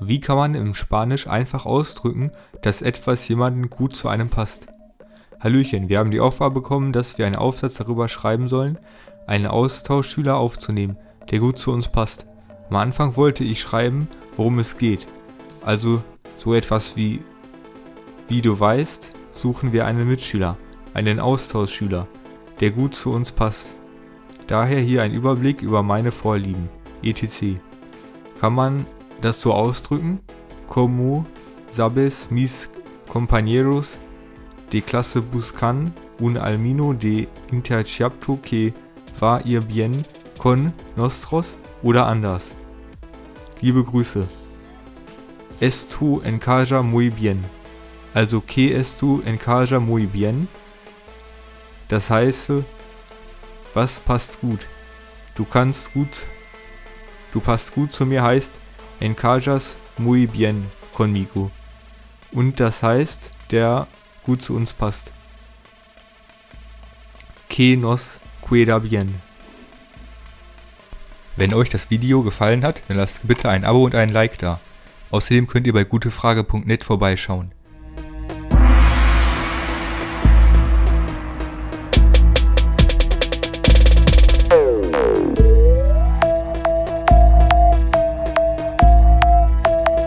Wie kann man im Spanisch einfach ausdrücken, dass etwas jemanden gut zu einem passt? Hallöchen, wir haben die Aufgabe bekommen, dass wir einen Aufsatz darüber schreiben sollen, einen Austauschschüler aufzunehmen, der gut zu uns passt. Am Anfang wollte ich schreiben, worum es geht. Also so etwas wie, wie du weißt, suchen wir einen Mitschüler, einen Austauschschüler, der gut zu uns passt. Daher hier ein Überblick über meine Vorlieben, etc. Kann man das so ausdrücken? Como sabes mis compañeros de clase buscan un almino de interchapto que va ir bien con nosotros oder anders. Liebe Grüße. Esto encaja muy bien. Also que esto encaja muy bien. Das heißt, was passt gut? Du kannst gut, du passt gut zu mir heißt encajas muy bien conmigo. Und das heißt, der gut zu uns passt. Que nos queda bien. Wenn euch das Video gefallen hat, dann lasst bitte ein Abo und ein Like da. Außerdem könnt ihr bei gutefrage.net vorbeischauen.